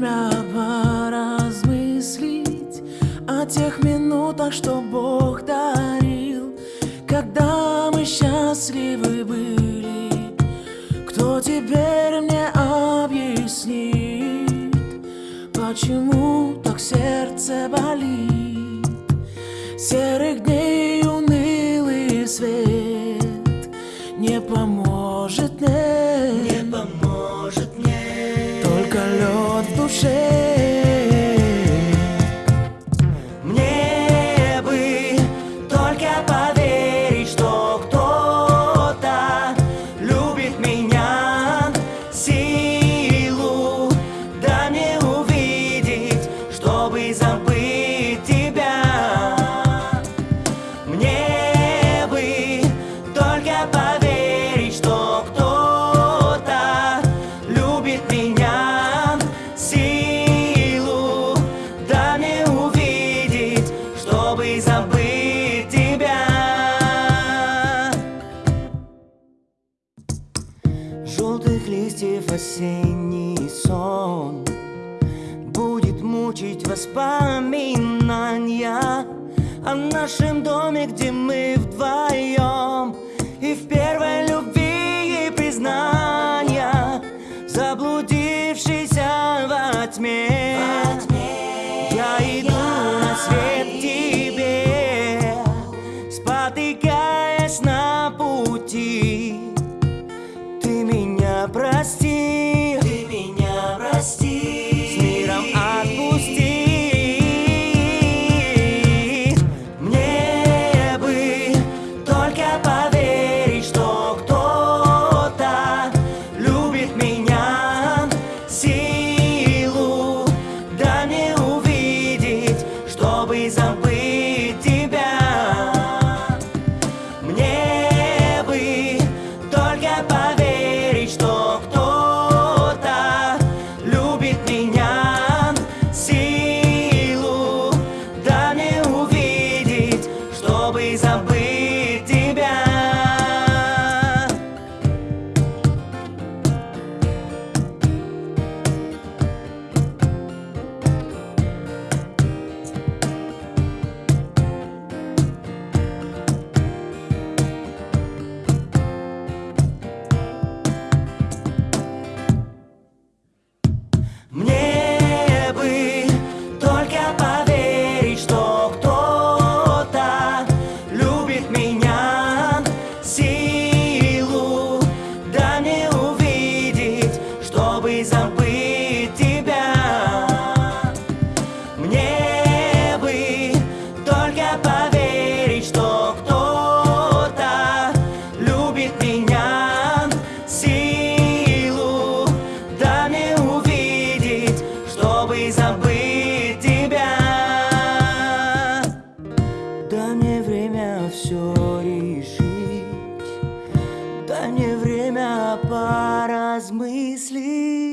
время поразмыслить О тех минутах, что Бог дарил. Когда мы счастливы были Кто теперь мне объяснит Почему так сердце болит? Серых дней shame. Листьев осенний сон. Будет мучить воспоминания О нашем доме, где мы вдвоем. И в первой любви и признания Заблудившийся во тьме чтобы забыть чтобы забыть тебя. Мне бы только поверить, что кто-то любит меня. Силу да увидеть, чтобы забыть тебя. Мне время все решить. Дай мне время поразмыслить